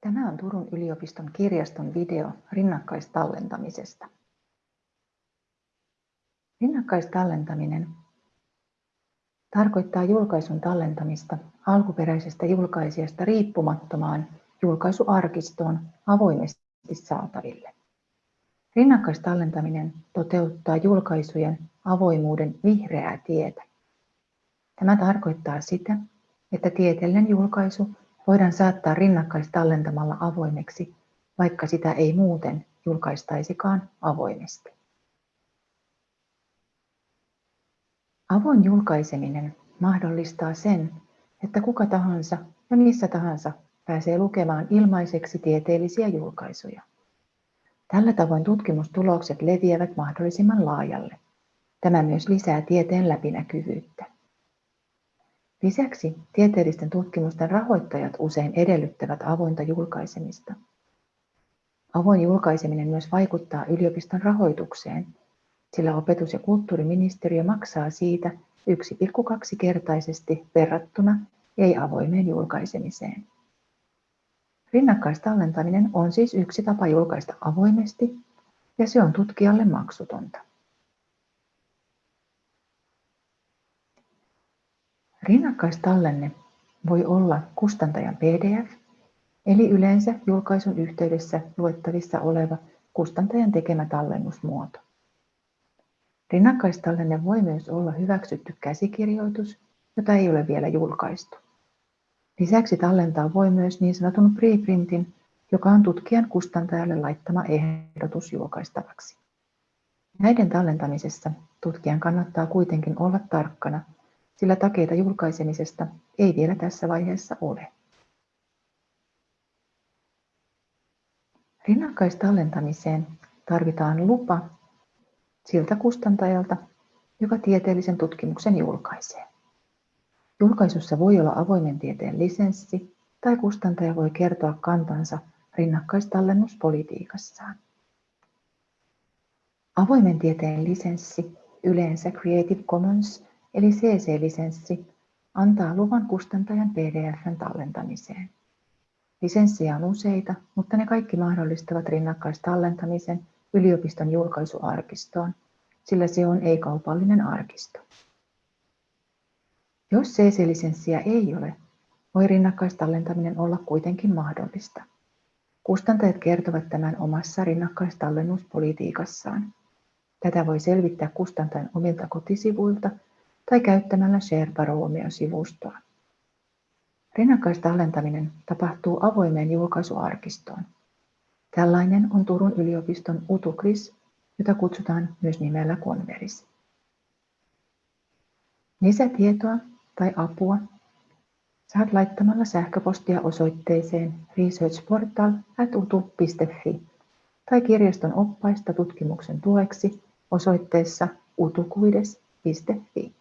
Tämä on Turun yliopiston kirjaston video rinnakkaistallentamisesta. Rinnakkaistallentaminen tarkoittaa julkaisun tallentamista alkuperäisestä julkaisijasta riippumattomaan julkaisuarkistoon avoimesti saataville. Rinnakkaistallentaminen toteuttaa julkaisujen avoimuuden vihreää tietä. Tämä tarkoittaa sitä, että tieteellinen julkaisu voidaan saattaa rinnakkaistallentamalla avoimeksi, vaikka sitä ei muuten julkaistaisikaan avoimesti. Avoin julkaiseminen mahdollistaa sen, että kuka tahansa ja missä tahansa pääsee lukemaan ilmaiseksi tieteellisiä julkaisuja. Tällä tavoin tutkimustulokset leviävät mahdollisimman laajalle. Tämä myös lisää tieteen läpinäkyvyyttä. Lisäksi tieteellisten tutkimusten rahoittajat usein edellyttävät avointa julkaisemista. Avoin julkaiseminen myös vaikuttaa yliopiston rahoitukseen, sillä opetus- ja kulttuuriministeriö maksaa siitä 1,2-kertaisesti verrattuna ei-avoimeen julkaisemiseen. Rinnakkaistallentaminen on siis yksi tapa julkaista avoimesti ja se on tutkijalle maksutonta. Rinnakkaistallenne voi olla kustantajan PDF, eli yleensä julkaisun yhteydessä luettavissa oleva kustantajan tekemä tallennusmuoto. Rinnakkaistallenne voi myös olla hyväksytty käsikirjoitus, jota ei ole vielä julkaistu. Lisäksi tallentaa voi myös niin sanotun preprintin, joka on tutkijan kustantajalle laittama ehdotus julkaistavaksi. Näiden tallentamisessa tutkijan kannattaa kuitenkin olla tarkkana, sillä takeita julkaisemisesta ei vielä tässä vaiheessa ole. Rinnakkaistallentamiseen tarvitaan lupa siltä kustantajalta, joka tieteellisen tutkimuksen julkaisee. Julkaisussa voi olla avoimen tieteen lisenssi tai kustantaja voi kertoa kantansa rinnakkaistallennuspolitiikassaan. Avoimen tieteen lisenssi, yleensä Creative Commons eli CC-lisenssi, antaa luvan kustantajan PDFn tallentamiseen. Lisenssejä on useita, mutta ne kaikki mahdollistavat rinnakkaistallentamisen yliopiston julkaisuarkistoon, sillä se on ei-kaupallinen arkisto. Jos CC-lisenssiä ei ole, voi rinnakkaistallentaminen olla kuitenkin mahdollista. Kustantajat kertovat tämän omassa rinnakkaistallennuspolitiikassaan. Tätä voi selvittää kustantajan omilta kotisivuilta tai käyttämällä Sherpa Romeo-sivustoa. Rinnakkaistallentaminen tapahtuu avoimeen julkaisuarkistoon. Tällainen on Turun yliopiston Utukris, jota kutsutaan myös nimellä Converis. Lisätietoa tai apua saat laittamalla sähköpostia osoitteeseen researchportal.utu.fi tai kirjaston oppaista tutkimuksen tueksi osoitteessa utukuides.fi.